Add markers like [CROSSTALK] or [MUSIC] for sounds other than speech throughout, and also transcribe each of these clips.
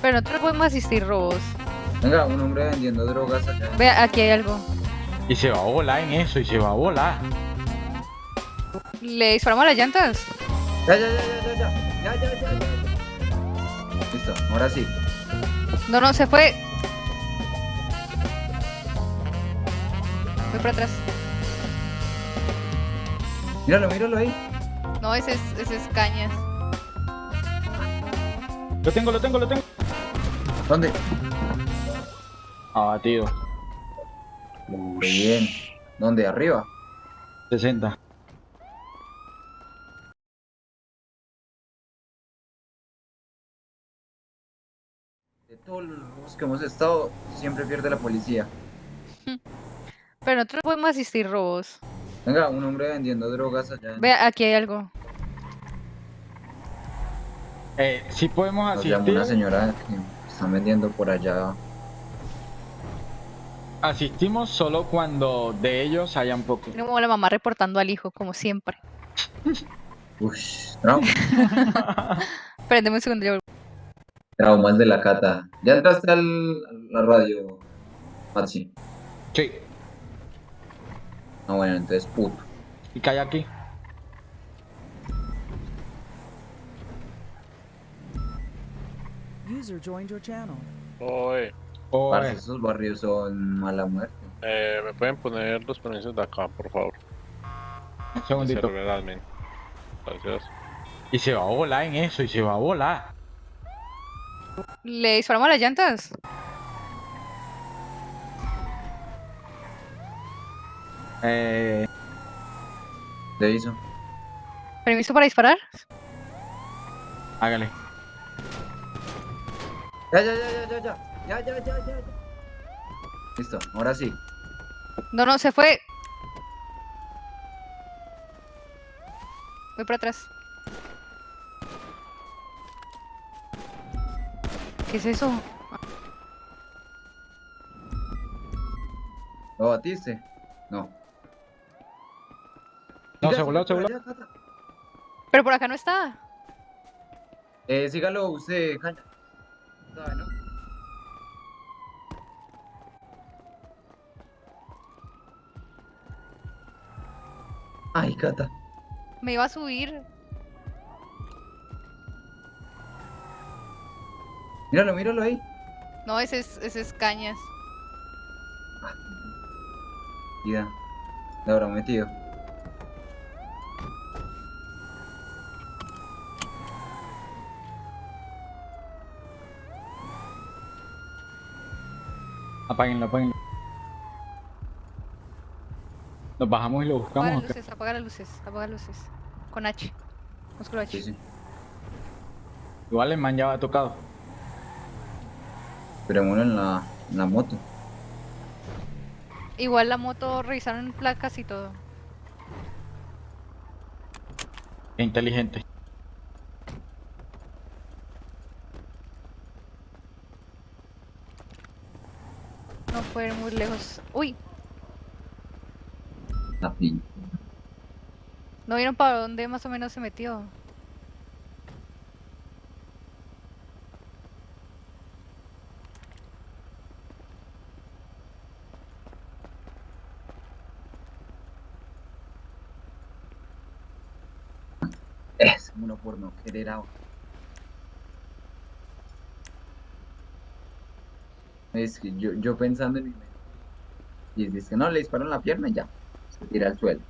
Pero nosotros podemos asistir robos. Venga, un hombre vendiendo drogas allá. Ve, aquí hay algo. Y se va a volar en eso, y se va a volar. ¿Le disparamos las llantas? Ya, ya, ya, ya, ya, ya, ya, ya, ya, ya. Listo, ahora sí. No, no, se fue. Voy para atrás. Míralo, míralo ahí. No, ese es, ese es cañas. Lo tengo, lo tengo, lo tengo. ¿Dónde? Abatido. Muy bien. ¿Dónde? ¿Arriba? 60. De todos los que hemos estado, siempre pierde la policía. [LAUGHS] Pero nosotros podemos asistir robos. Venga, un hombre vendiendo drogas allá. Ve, aquí hay algo. Eh, sí podemos Nos llamó asistir. una señora que están vendiendo por allá. Asistimos solo cuando de ellos hayan poco. Tiene como la mamá reportando al hijo, como siempre. Ush, trauma. [LAUGHS] Prendeme un segundo. yo- Traumas de la cata. ¿Ya entraste al, a la radio, Maxi? Sí. Ah, bueno, entonces puto. Y cae aquí. User joined your channel. Oye, Parce, Oye, esos barrios son mala muerte. eh, ¿me pueden poner los permisos de acá, por favor? un segundito. Gracias. Y se va a volar en eso, y se va a volar. ¿Le disparamos las llantas? Eh, ¿Te hizo? ¿Permiso para disparar? hágale. Ya, ya, ya, ya, ya, ya. Ya, ya, ya, ya, ya. Listo, ahora sí. No, no, se fue. Voy para atrás. ¿Qué es eso? ¿Lo batiste? No. No, se voló, se voló. Pero por acá no está. Eh, sígalo usted, Caña. ¿Sabe, no? Ay, Cata. Me iba a subir. Míralo, míralo ahí. No, ese es, ese es cañas. Ya. Le habrá metido. Apáguenlo, apáguenlo. Nos bajamos y lo Apaga buscamos. las ¿o qué? luces, apaga las luces, apaga las luces. Con H. Músculo H. Sí, sí. Igual el man ya va tocado. Esperémoslo en la, en la moto. Igual la moto revisaron placas y todo. Qué inteligente. No puede ir muy lejos. Uy, La. ¿no vieron para dónde más o menos se metió? Es uno por no querer ahora. Es que yo, yo pensando en mi mente. Y dice que no, le disparan la pierna y ya. Tira al suelo.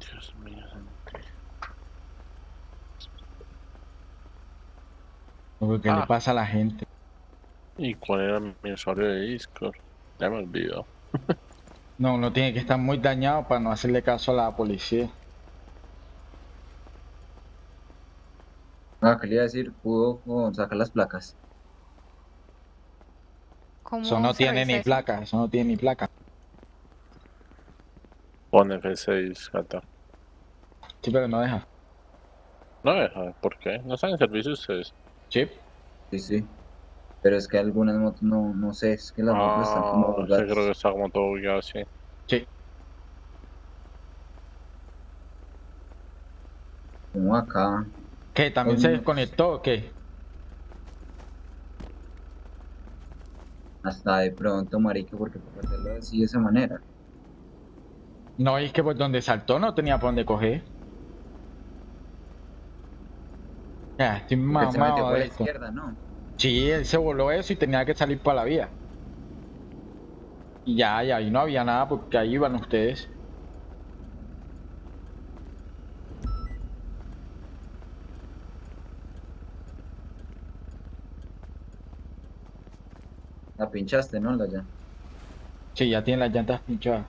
Dios mío. ¿Qué le Ah. pasa a la gente? ¿Y cuál era mi usuario de Discord? Ya me olvidó. No, uno tiene que estar muy dañado para no hacerle caso a la policía. Ah, ¿qué le iba a decir? Pudo oh, sacar las placas. ¿Cómo Eso no tiene ni eso? placa, eso no tiene ni placa. Pon F6, gata. Sí, pero no deja. No deja, ¿por qué? ¿No están en servicio ustedes? Chip. Sí, sí. Pero es que algunas motos no, no sé, es que las motos están como Ah, sí, bugadas. creo que está como todo bugueado así. Sí. Como acá. ¿Qué? ¿También se desconectó o qué? Hasta de pronto, marica, porque por hacerlo así de esa manera. No, es que por donde saltó no tenía por dónde coger. Ya, estoy él se metió mamado por de la esto. izquierda, ¿no? Sí, él se voló eso y tenía que salir para la vía. Y ya, ya, ahí no había nada porque ahí iban ustedes. Pinchaste, ¿no? La ya. Sí, ya tienen las llantas pinchadas.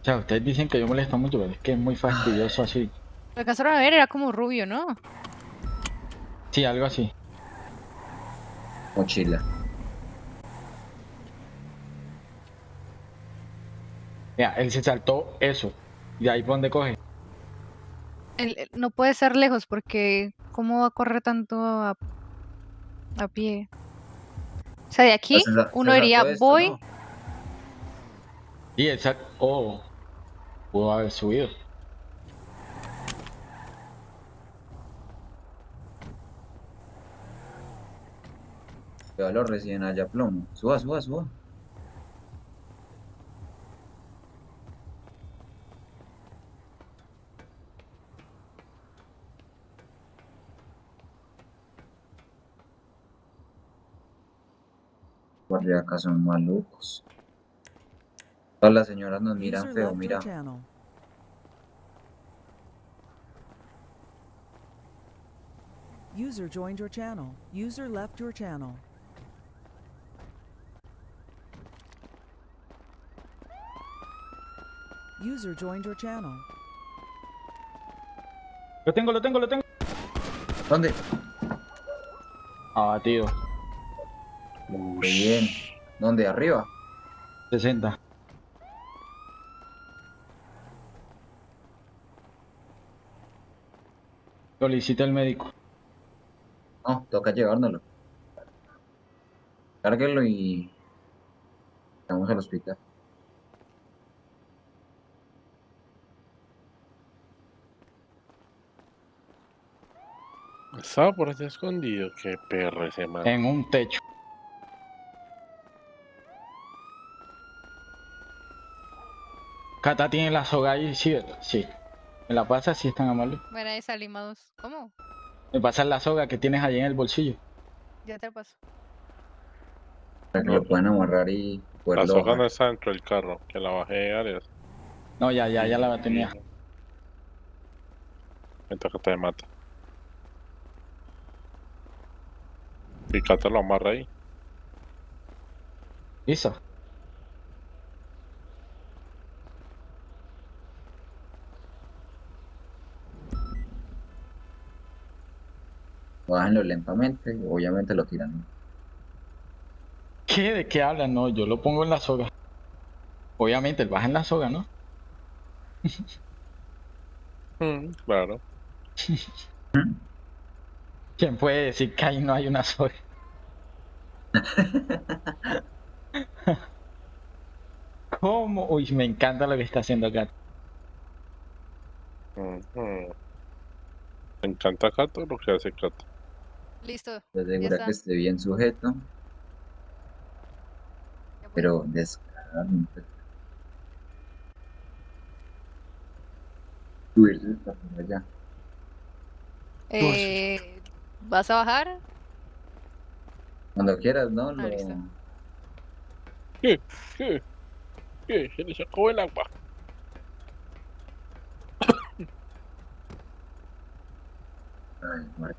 O sea, ustedes dicen que yo molesto mucho, pero es que es muy fastidioso así. Lo alcanzaron a ver, era como rubio, ¿no? Sí, algo así. Mochila. Mira, él se saltó eso. Y de ahí por donde coge. Él- él no puede ser lejos porque ¿cómo va a correr tanto a, a pie? O sea, de aquí se se uno diría esto, voy, ¿no? Y él sal... Oh, pudo haber subido. Lo reciben allá plomo. Suba, suba, suba. Por acá son malucos. Todas las señoras nos miran feo, mira. User joined your channel. User left your channel. User joined your channel. Lo tengo, lo tengo, lo tengo. ¿Dónde? Abatido. Qué bien. ¿Dónde? ¿Arriba? 60. Solicita el médico. No, toca llevárnoslo. Cárguelo y... Vamos al hospital. Estaba por ahí escondido. Qué perro ese man. En un techo. Cata tiene la soga ahí, sí, sí. ¿Me la pasa si es tan amable? bueno, ahí salimos. ¿Cómo? Me pasas la soga que tienes ahí en el bolsillo. Ya te paso. Para que lo puedan amarrar y La soga no está dentro del carro. Que la bajé de áreas. No, ya, ya, ya la tenía. Mientras que te mata. Y Cata lo amarra ahí. ¿Listo? Bájenlo lentamente, obviamente lo tiran. ¿Qué? ¿De qué hablan? No, yo lo pongo en la soga. Obviamente, él baja en la soga, ¿no? Mm, claro. [LAUGHS] ¿Quién puede decir que ahí no hay una soga? ¿Cómo? Uy, me encanta lo que está haciendo. Ujú. Me encanta Cata lo que hace Cata. Listo. Se asegura que esté bien sujeto, pero descaradamente. Subirse por allá. Eh, ¿Vas a bajar? Cuando quieras, ¿no? Lo... listo. ¿Qué? ¿Qué? ¿Qué? Se le sacó el agua. Ay, madre.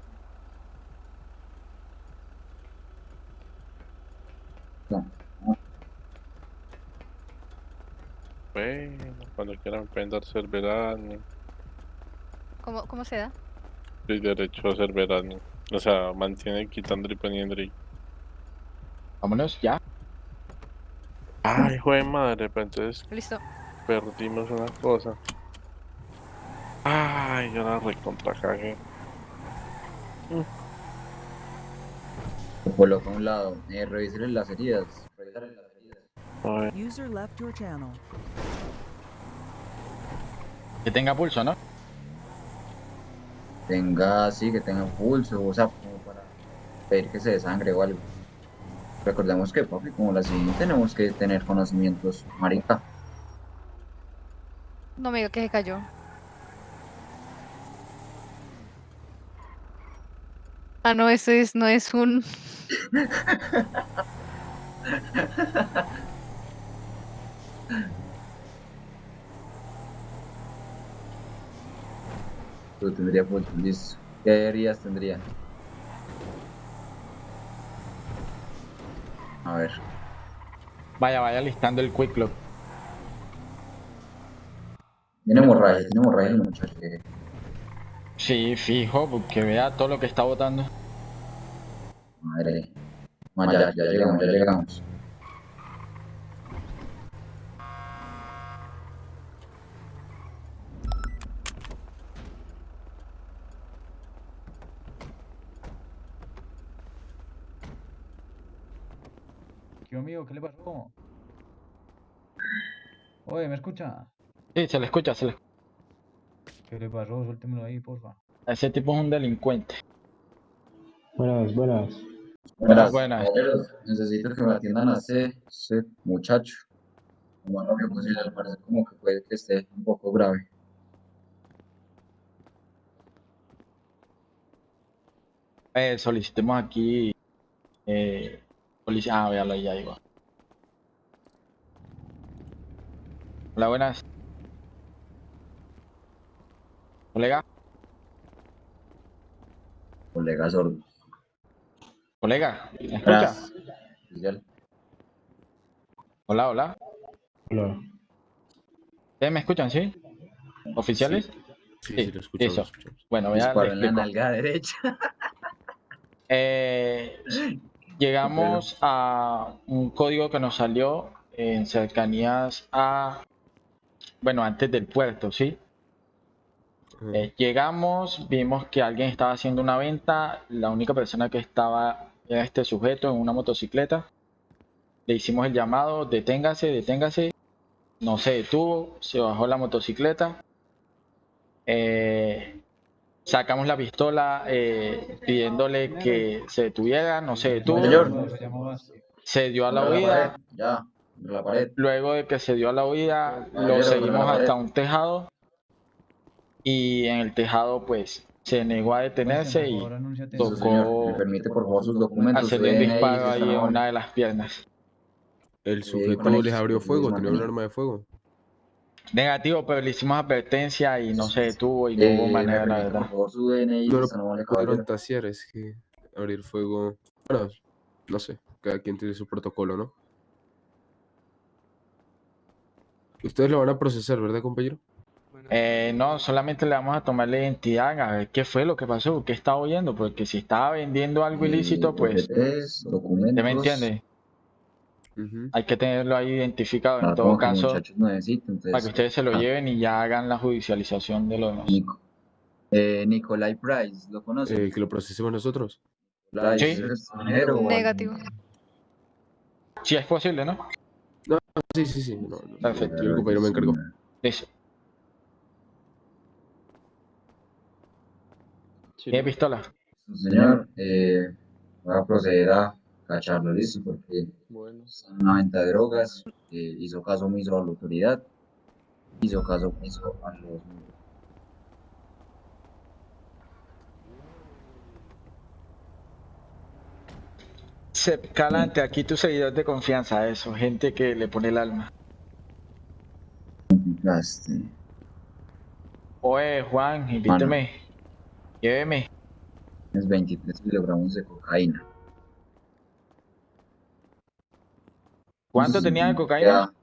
No, Bueno, cuando quieran pueden darse el verano. ¿Cómo, cómo se da? Soy derecho a hacer verano. O sea, mantiene quitando y poniendo y... Vámonos, ya. Ay, hijo de madre, pero entonces Listo. perdimos una cosa. Ay, yo la recontra cagué. Lo coloco a un lado. Eh, revísale las heridas. Revísale las heridas. A ver, User left your channel. Que tenga pulso, ¿no? Tenga, sí, que tenga pulso, o sea, como para pedir que se desangre o algo. Recordemos que, papi, como la siguiente tenemos que tener conocimientos, marica. No me diga que se cayó. Ah, no, eso es, no es un. Tú tendría pulso, listo. ¿Qué heridas tendría? A ver. Vaya, vaya listando el quick look. Tiene hemorragia, tiene hemorragia el muchacho. que- Sí, fijo, porque vea todo lo que está botando. Madre. No, ya, ya llegamos, ya llegamos. Tío ¿qué le pasó? Oye, ¿me escucha? Sí, se le escucha, se le ¿Qué le pasó? Suéltemelo ahí, porfa. Ese tipo es un delincuente. Buenas, buenas. Buenas, buenas. caballeros. Necesito que me atiendan a ese, ese muchacho. Lo más rápido posible, al parecer como que puede que esté un poco grave. Eh, solicitemos aquí. Eh, policía. Ah, véalo, ya llegó. Hola, buenas. Colega, Colega sordo. colega, ¿me escucha? Hola, hola. Hola. ¿Ustedes me escuchan, sí? ¿Oficiales? Sí, Sí, sí, lo escuchamos, eso. lo escuchamos. Bueno, voy a Disparo le en la nalga derecha. [LAUGHS] Eh, llegamos a un código que nos salió en cercanías a, bueno, antes del puerto, ¿sí? Eh, llegamos, vimos que alguien estaba haciendo una venta, la única persona que estaba era este sujeto en una motocicleta. Le hicimos el llamado, deténgase, deténgase. No se detuvo, se bajó la motocicleta. Eh, sacamos la pistola eh, pidiéndole que se detuviera, no se detuvo. Señor. Se dio a la huida. Ya, la pared. Luego de que se dio a la huida, lo seguimos hasta un tejado. Y en el tejado, pues, se negó a detenerse Por y tocó-. ¿Me permite, por favor, sus documentos? hacerle un disparo ahí en una de las piernas. El sujeto les abrió fuego, tenía un arma de fuego. Negativo, pero le hicimos advertencia y no se detuvo y no Eh, hubo ¿me manera, la verdad. No lo pudieron tasear, es que abrir fuego. Bueno, no sé, cada quien tiene su protocolo, ¿no? Ustedes lo van a procesar, ¿verdad, compañero? Eh, no, solamente le vamos a tomar la identidad, a ver qué fue lo que pasó, qué estaba oyendo, porque si estaba vendiendo algo ilícito, pues, documentos. ¿usted me entiende? Ujú. Hay que tenerlo ahí identificado en todo caso, entonces, para que ustedes se lo ah, lleven y ya hagan la judicialización de lo demás. Nico. Eh, Nicolai Price, ¿lo conoce? Eh, que lo procesemos nosotros. Nicolai, sí. ¿es Negativo. Si es posible, ¿no? Sí, sí, sí. No, no, Perfecto. Yo el compañero me encargó. Listo. ¿Tiene pistola? Señor, eh, voy a proceder a cacharlo, listo, porque bueno. está en una venta de drogas, eh, hizo caso omiso a la autoridad, hizo caso omiso a los... Sep Calante, aquí tu seguidor de confianza, eso, gente que le pone el alma. complicaste. Oye, Juan, invíteme. Lléveme. Es 23 kilogramos de cocaína. ¿Cuánto Entonces, tenía de cocaína? ya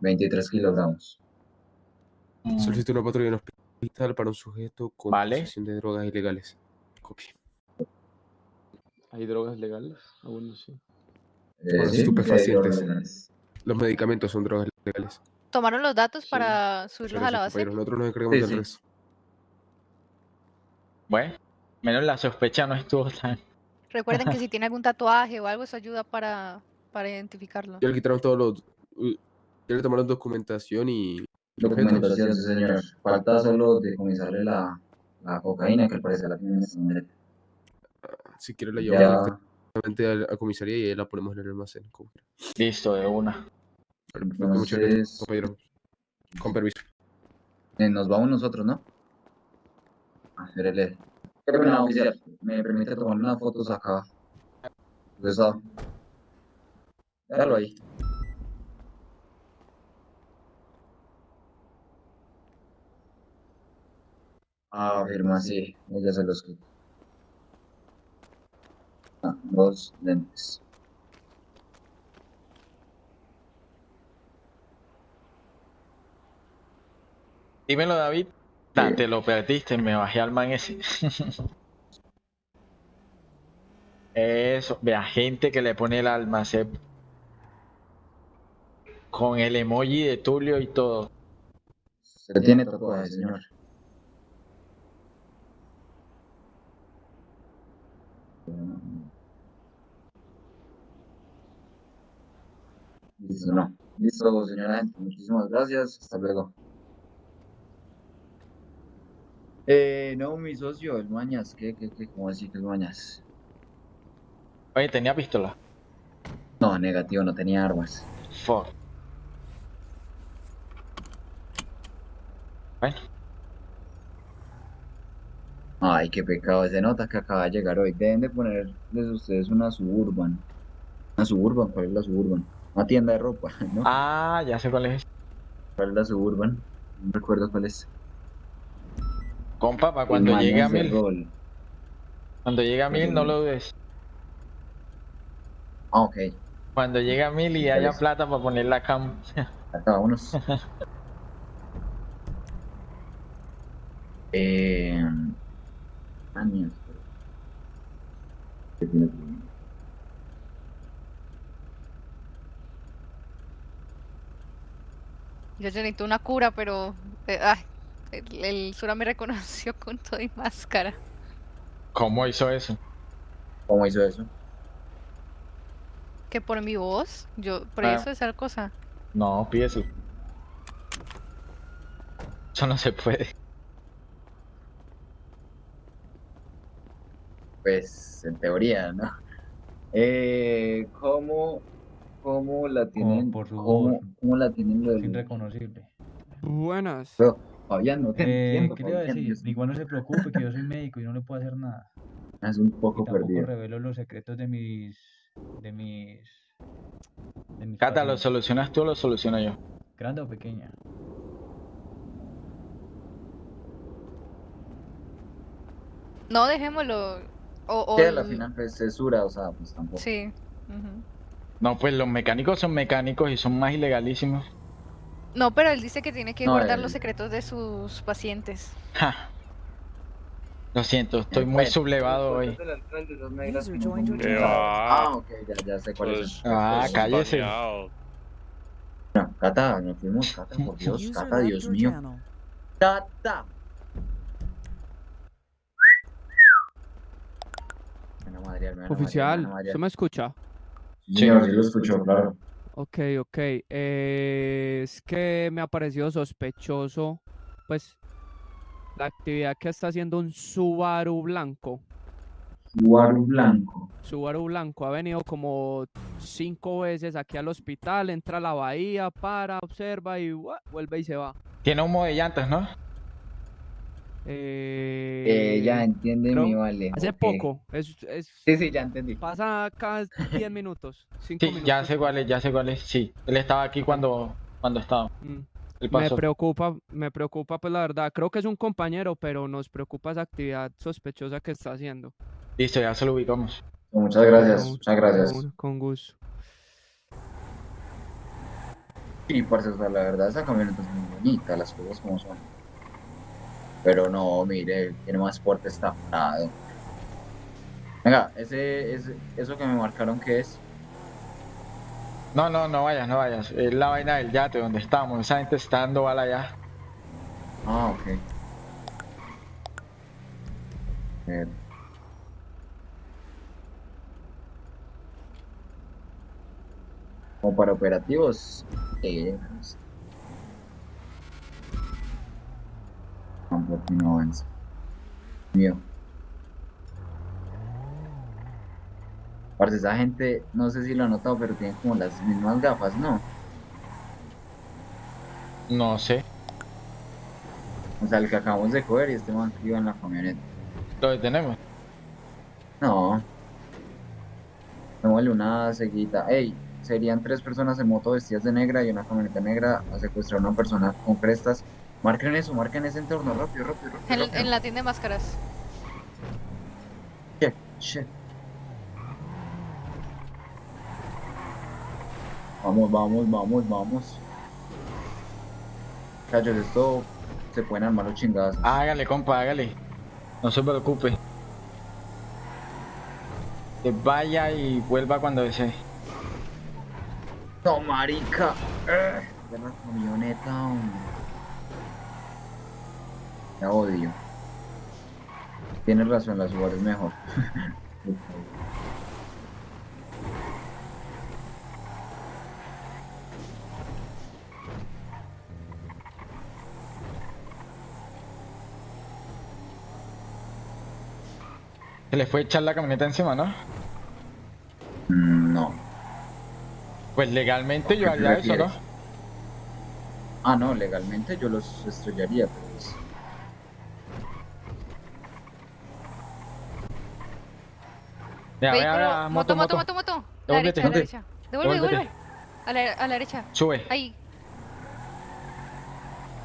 23 kilogramos. Solicito una patrulla en hospital para un sujeto con Vale. posesión de drogas ilegales. Copia. ¿Hay drogas legales? Aún no sé. Eh, Los sí, estupefacientes. Los medicamentos son drogas legales. Tomaron los datos Sí, para subirlos a la base. compañero. Nosotros nos encargamos Sí, del sí. resto. Bueno, menos la sospecha no estuvo tan... Recuerden que si [LAUGHS] tiene algún tatuaje o algo, eso ayuda para, para identificarlo. Ya le quitaron todos los. Ya le tomaron documentación y. Documentación, sí, señor. Falta solo decomisarle la, la cocaína, que al parecer la tiene en madre. Si quiere la llevamos directamente a la a comisaría y ahí la ponemos en el almacén. Listo, de una. Perfecto, muchas gracias, compañero. Con permiso. eh, nos vamos nosotros, ¿no? Ah, espérele. Qué pena, oficial. ¿Me permite tomar unas fotos acá? Eso. Déjalo ahí. Ah, firma, sí. Ella se los quita. Ah, dos lentes. Dímelo, David. Ah, te lo perdiste, me bajé al man ese. [LAUGHS] Eso, vea, gente que le pone el almacén con el emoji de Tulio y todo. Se tiene tatuaje, señor. Listo, no. Listo, señora gente. Muchísimas gracias. Hasta luego. Eh, no, mi socio, el Mañas. ¿Qué, qué, qué? ¿Cómo así que el Mañas? Oye, tenía pistola. No, negativo, no tenía armas. Fuck. Bueno, Ay, qué pecado. Se nota que acaba de llegar hoy. Deben de ponerles ustedes una Suburban. Una Suburban, ¿cuál es la Suburban? Una tienda de ropa, [LAUGHS] ¿no? ah, ya sé cuál es. ¿Cuál es la Suburban? No recuerdo cuál es. Compa, para cuando llegue a mil, cuando llegue a mil, no lo dudes. Ah, ok. Cuando llegue a mil y haya plata para poner la cam. [LAUGHS] Acá, vámonos. [LAUGHS] eh... Ah, mierda. ¿Qué tiene que ver? Yo necesito una cura, pero eh, ay, el, el Sura me [LAUGHS] reconoció con todo y máscara. ¿Cómo hizo eso? ¿Cómo hizo eso? Que por mi voz, yo, por Ah. eso esa cosa. No, pídeselo. Eso no se puede. Pues, en teoría, ¿no? Eh, ¿cómo, cómo la tienen? por su ¿Cómo, cómo la tienen lo Es del... irreconocible. Buenas. Pero, Fabián, no te Eh, entiendo, ¿Qué le iba a Fabián, decir? Igual no se preocupe que yo soy médico y no le puedo hacer nada. Es un Y poco tampoco perdido. revelo los secretos de mis... de mis... de mis Cata, ¿lo solucionas tú o lo soluciono yo? ¿Grande o pequeña? No, dejémoslo. O, o Que a la el- final pues cesura, o sea, pues tampoco. Sí. ujú. No, pues los mecánicos son mecánicos y son más ilegalísimos. No, pero él dice que tiene que No, guardar él- los secretos de sus pacientes. Ja. Lo siento, estoy muy Bueno, sublevado hoy. Ah. Ah, ok, ya, ya sé Pues, son. Ah, pues, cállese. baneado. No, Cata, nos fuimos, Cata, por [LAUGHS] Dios, Cata, Dios mío. Cata. Oficial. ¿se me escucha? Sí, sí lo escucho, claro. Ok, ok. eh, es que me ha parecido sospechoso, pues, la actividad que está haciendo un Subaru blanco. Subaru blanco. Subaru blanco ha venido como cinco veces aquí al hospital, entra a la bahía, para, observa y vuelve y se va. Tiene humo de llantas, ¿no? Eh, Eh, ya entiende creo- mi vale. Hace poco, es, es- Sí, sí, ya entendí. pasa cada 10 minutos, 5 Sí, minutos. ya sé cuál es, ya sé cuál es. Sí, él estaba aquí cuando, cuando estaba. Mm. Me preocupa, me preocupa pues la verdad. Creo que es un compañero, pero nos preocupa esa actividad sospechosa que está haciendo. Listo, ya se lo ubicamos. Muchas gracias, Con- muchas gracias. Con, con gusto. Y parce, o sea, la verdad esa camioneta es muy bonita, las cosas como son. Pero no, mire, tiene más porte está parado. Venga, ese, ese, eso que me marcaron, ¿qué es? No, no, no vayas, no vayas. Es la vaina del yate donde estamos. Esa gente está dando bala allá. Ah, ok. Eh, Como para operativos. Eh, no avanza. Mío. Esa gente, no sé si lo han notado, pero tienen como las mismas gafas, ¿no? No sé. O sea, el que acabamos de coger y este man que iba en la camioneta. Lo detenemos. No. Démosle una seguida. Ey, serían tres personas en moto vestidas de negra y una camioneta negra a secuestrar a una persona con crestas. Marquen eso, marquen ese entorno, rápido, rápido, rápido. En, rápido. en la tienda de máscaras. Shit, shit. Vamos, vamos, vamos, vamos. Muchachos, esto se pueden armar los chingados. Hágale, compa, hágale. No se preocupe. Que vaya y vuelva cuando desee. No, marica. Eh, De la camioneta. hombre. La odio. Tienes razón, la Subaru es mejor. [LAUGHS] Se le fue a echar la camioneta encima, ¿no? No. Pues legalmente yo ¿A qué te haría eso, ¿no? Ah, no, legalmente yo los estrellaría, pero Mira, vea, Vehículo, vea, moto, moto, moto, moto. moto, Devuélvete, la derecha. Devuelve, devuelve. A la, a la derecha. Sube, Ahí.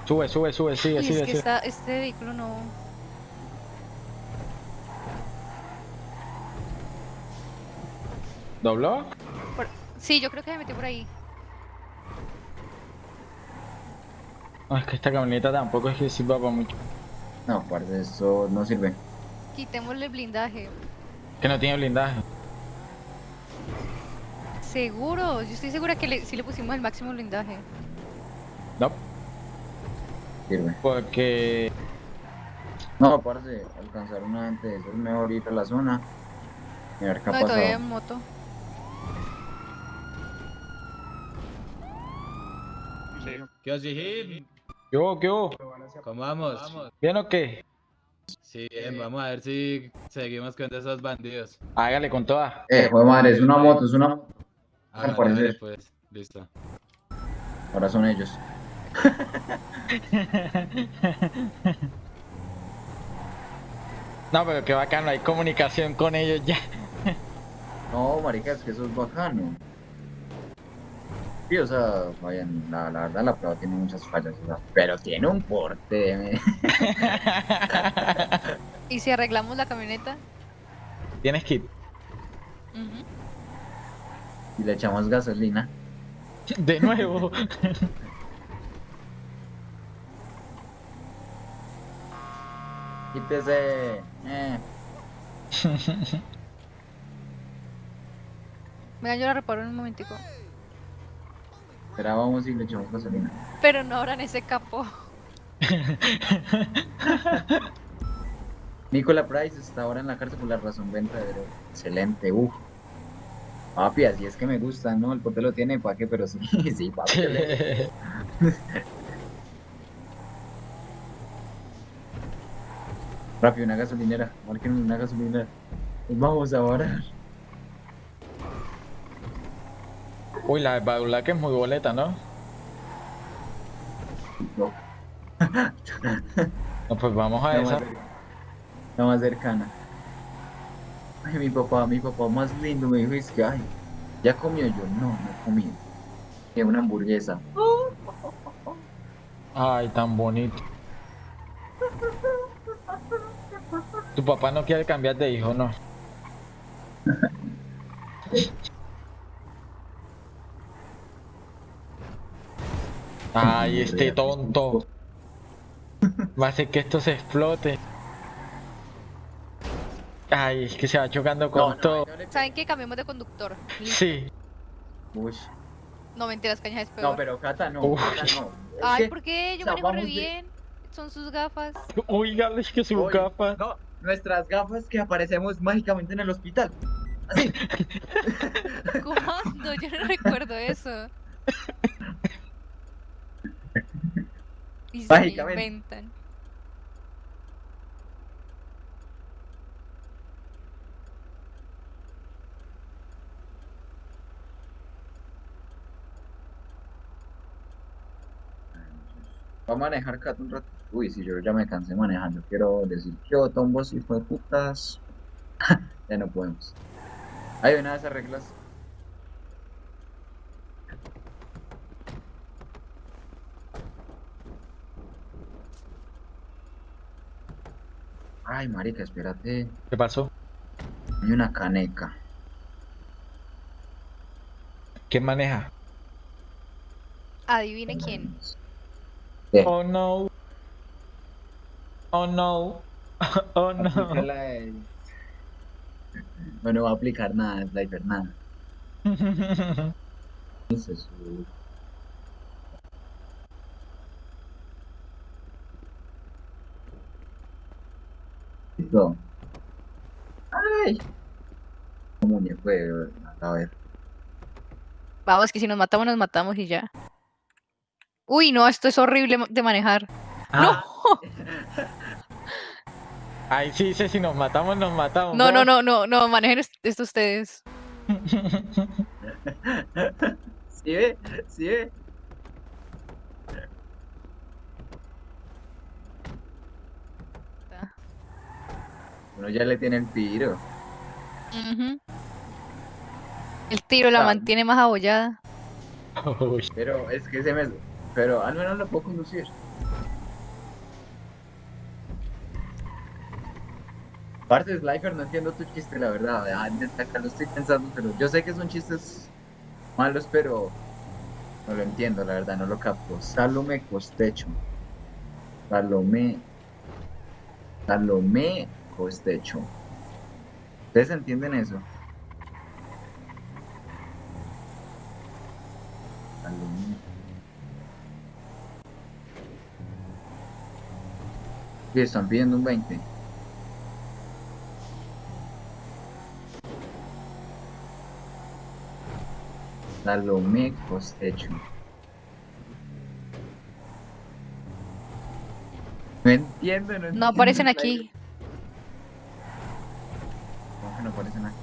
sube, sube, sube, sigue, Uy, sigue, es que sigue. esta, este vehículo no. ¿Dobló? por- Sí, yo creo que se metió por ahí. No, es que esta camioneta tampoco es que sirva para mucho. No, parce, eso no sirve. Quitémosle el blindaje. Que no tiene blindaje. Seguro, yo estoy segura que le, sí le pusimos el máximo blindaje. No, Sirve. porque No, parce, alcanzar una eso es mejor ir a la zona. Ver qué ha No, y todavía en moto. ¿Qué os dije? ¿Qué hubo, qué hubo? ¿Cómo vamos? ¿Bien o qué? Sí, bien, vamos a ver si seguimos con esos bandidos. Hágale con toda. Eh, joder madre, es una moto, es una moto. Ah, Al parecer. pues, listo. Ahora son ellos. No, pero qué bacano, hay comunicación con ellos ya. No, marica, es que eso es bacano. Sí, o sea, vayan, la, la verdad la prueba tiene muchas fallas, o sea, pero tiene un porte. [LAUGHS] ¿Y si arreglamos la camioneta? Tienes kit. Y le echamos gasolina. De nuevo. [LAUGHS] Quítese. Eh. [LAUGHS] Venga, yo la reparo en un momentico. Espera, vamos y le echamos gasolina. Pero no abran ese capó. [LAUGHS] Nicola Price está ahora en la cárcel por la razón verdadera. Excelente, uff. Papi, así es que me gusta, ¿no? El pote lo tiene, ¿para qué? Pero sí, [LAUGHS] sí, papi. [LAUGHS] Rápido, una gasolinera. Marquen una gasolinera. Vamos ahora. Uy, la de Badula que es muy boleta, ¿no? No, [LAUGHS] No, pues vamos a la esa. más, la más cercana. Ay, mi papá, mi papá más lindo me dijo, es que, ay, ¿ya comió yo? No, no he comido. Quiero una hamburguesa. Ay, tan bonito. Tu papá no quiere cambiar de hijo, ¿no? [LAUGHS] Ay, este tonto. Va a hacer que esto se explote. Ay, es que se va chocando con No, no, todo. no ¿Saben qué? Cambiemos de conductor. Listo. Sí. Uy. No mentiras, cañas es peor. No, pero Cata no. Cata Ay, que- ¿por qué? Yo o sea, manejo re de- bien. Son sus gafas. Oiga, es que su Oye, gafas. No, nuestras gafas que aparecemos mágicamente en el hospital. Así. [LAUGHS] [LAUGHS] ¿Cuándo? Yo no recuerdo eso. [LAUGHS] Y se inventan. A manejar Cata un rato. Uy, si yo ya me cansé manejando. Quiero decir, yo tombos hijo de putas. [LAUGHS] ya no podemos. Hay una de esas reglas. Ay, marica, espérate. ¿Qué pasó? Hay una caneca. ¿Quién maneja? Adivine quién. ¿Qué? Oh no. Oh no. [LAUGHS] Oh no. Aplícala el- Bueno, va a aplicar nada, Slifer, nada. [LAUGHS] Ay. ¿Cómo me fue? A ver. Vamos, que si nos matamos, nos matamos y ya. Uy, no, esto es horrible de manejar. Ah. Ahí [LAUGHS] sí dice si nos matamos, nos matamos. No, no, no, no, no, manejen est- esto ustedes. [LAUGHS] ¿Sí ve? ¿Sí ve? Uno ya le tiene el tiro. El tiro la Ah. mantiene más abollada. Pero es que se me... Pero al menos lo puedo conducir. Parte Slifer, no entiendo tu chiste, la verdad. Ah, acá lo estoy pensando, pero yo sé que son chistes malos, pero no lo entiendo, la verdad, no lo capto. Salome Costecho. Salome Costecho. ¿Ustedes entienden eso? Sí, están pidiendo un 20. Salomé Costecho. No entiendo, no entiendo. No aparecen aquí. ¿Cómo que no aparecen aquí?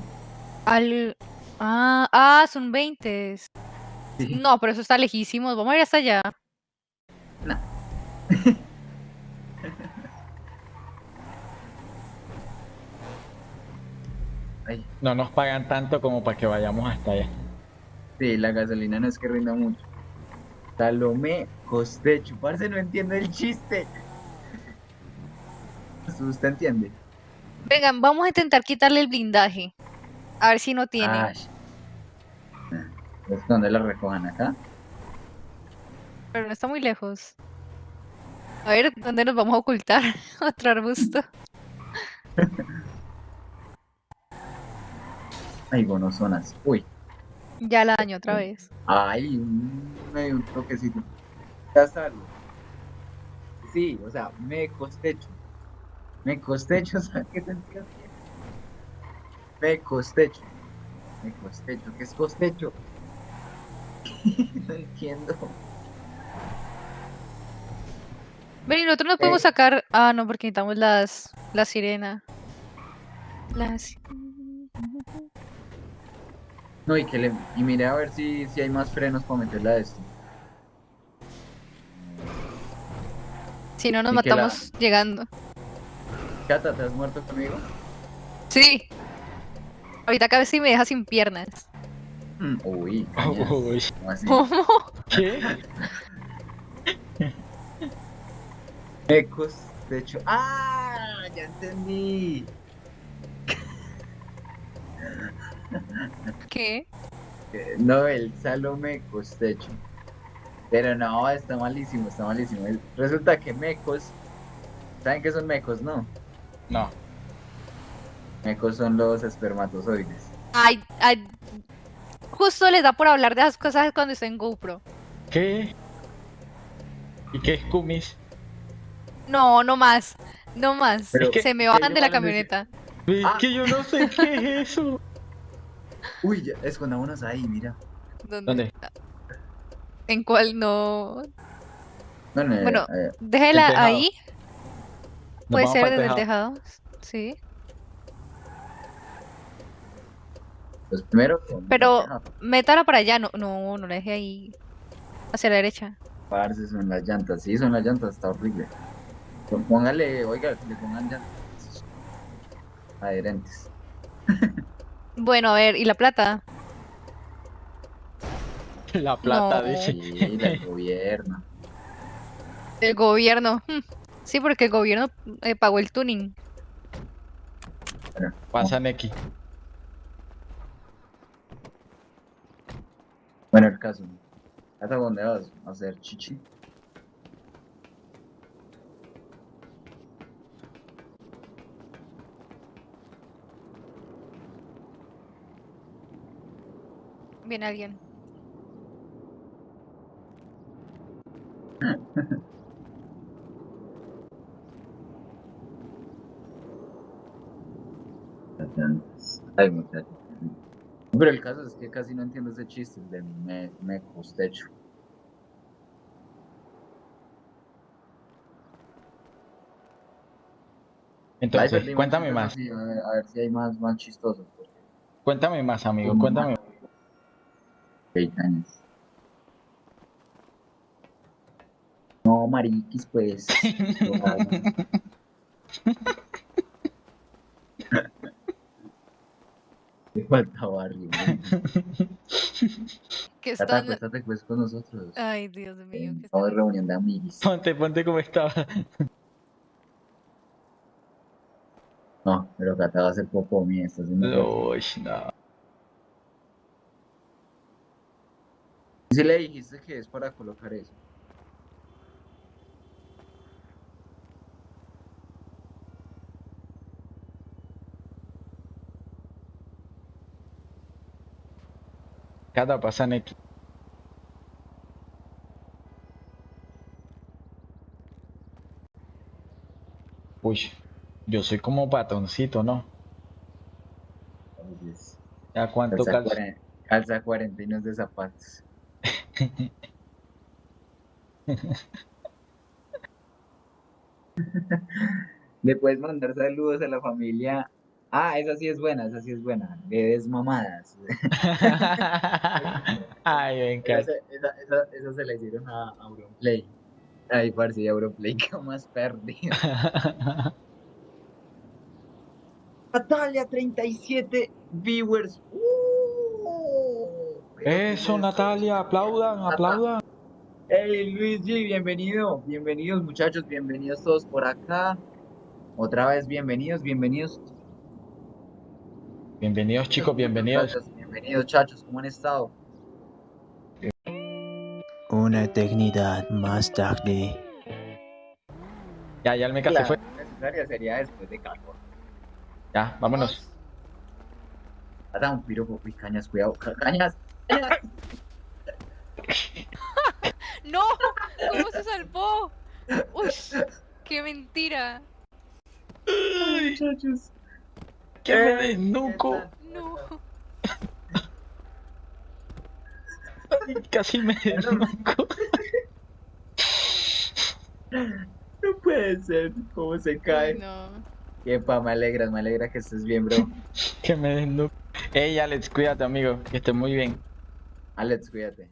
Al... Ah, ah, son 20. Sí. No, pero eso está lejísimos. Vamos a ir hasta allá. [LAUGHS] Ay, No nos pagan tanto como para que vayamos hasta allá. sí, la gasolina no es que rinda mucho. Salomé Costecho. Parce, no entiendo el chiste. [LAUGHS] ¿Usted entiende? Vengan, vamos a intentar quitarle el blindaje. A ver si no tiene. Ay. ¿Es donde la recojan acá? Pero no está muy lejos. A ver, ¿dónde nos vamos a ocultar? [LAUGHS] Otro arbusto. [LAUGHS] Ay, gonozonas. Uy. Ya la daño otra vez. Ay, un, medio un toquecito. Ya salgo. Sí, o sea, me costecho. Me costecho, [LAUGHS] ¿sabes qué sentido tiene? Me costecho. Me costecho, ¿qué es costecho? [LAUGHS] no entiendo. Ven, y nosotros nos podemos Eh. sacar. Ah, no, porque necesitamos las. La sirena. Las. No, y que le. Y mire a ver si, si hay más frenos para meterla a esto. Si no, nos Y que la- matamos llegando. Cata, ¿te has muerto conmigo? Sí. Ahorita cada vez sí me deja sin piernas. Mm, Uy, cañas. [LAUGHS] Uy. ¿Cómo así? ¿Cómo? ¿Qué? [LAUGHS] Me costecho. ¡Ah! Ya entendí. [LAUGHS] ¿Qué? Eh, No, el Salome Costecho. Pero no, está malísimo, está malísimo. Resulta que mecos. ¿Saben qué son mecos, no? No. Mecos son los espermatozoides. Ay, ay. Justo les da por hablar de esas cosas cuando está en GoPro. ¿Qué? ¿Y qué es Kumis? No, no más. No más. Pero- Se me ¿qué bajan de la camioneta. Es Ah. que yo no sé qué es eso. [LAUGHS] Uy, ya, escondámonos ahí, mira. ¿Dónde? ¿Dónde? ¿En cuál no? No, no, Bueno, eh, Déjela ahí. Puede ser desde el tejado. tejado. Sí. pues primero. Pero métala para allá. No, no, no la deje ahí. Hacia la derecha. Parce, son las llantas. Sí, son las llantas, está horrible. Póngale, oiga, le pongan llantas adherentes. [LAUGHS] Bueno, a ver, ¿y la plata? La plata, No. dice. Sí, del gobierno. El gobierno. Sí, porque el gobierno eh, pagó el tuning. Pasa Neki. Bueno, el caso. ¿Hasta dónde vas? ¿A hacer chichi? Viene alguien. [LAUGHS] Las llantas. Ay, muchachos. Pero el caso es que casi no entiendo ese chiste de me, me costecho. Entonces, Ay, cuéntame más. sí, A ver, a ver si hay más, más chistosos. porque Cuéntame más, amigo. Cuéntame. hay años. No, mariquis, pues. [LAUGHS] Te falta barrio. [LAUGHS] Que Tata, están. acuéstate pues con nosotros. Ay, Dios mío. que Estamos de reunión de amiguis. Ponte, ponte como estaba. No, pero Cata va a hacer popo mía. Está haciendo Uy, no. Si le dijiste que es para colocar eso. Cada pasa Neki. Uy, yo soy como patoncito, ¿no? Entonces, ¿Ya cuánto calza, calza? calza 40 y no es de zapatos. [LAUGHS] Le puedes mandar saludos a la familia. Ah, esa sí es buena, esa sí es buena. Bebés mamadas. [LAUGHS] Ay, me encanta. Esa, esa, esa, esa se la hicieron a Auronplay. Ay, parce, Auronplay, [LAUGHS] ¿qué más perdido? [LAUGHS] Natalia, 37 viewers. ¡Uh! Eso, Natalia, aplaudan, aplaudan. Hey Luis G, bienvenido, bienvenidos muchachos, bienvenidos todos por acá. Otra vez bienvenidos, bienvenidos. Bienvenidos, chicos, bienvenidos. Bienvenidos chachos, ¿cómo han estado? Una eternidad más tarde. Ya, ya el meca se fue. necesaria sería después de calor. Ya, vámonos. Hasta un piropo, cañas, cuidado, ca- cañas. cañas. [LAUGHS] ¡No! ¿Cómo se salvó? ¡Uy! ¡Qué mentira! muchachos. Que me desnuco. No. Casi me desnuco. No puede ser, cómo se cae. Uy, no. Epa, me alegra, me alegra que estés bien, bro. Que me desnuco. Ey, Alex, cuídate, amigo. Que estés muy bien. Alex, cuídate.